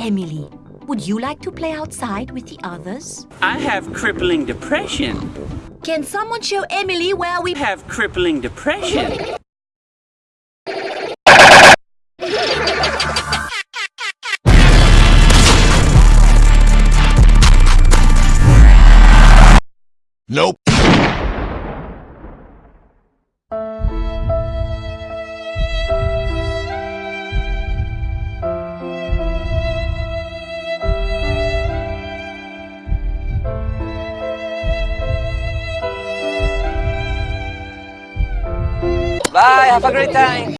Emily. Would you like to play outside with the others? I have crippling depression. Can someone show Emily where we have crippling depression. Nope. Bye, have a great time.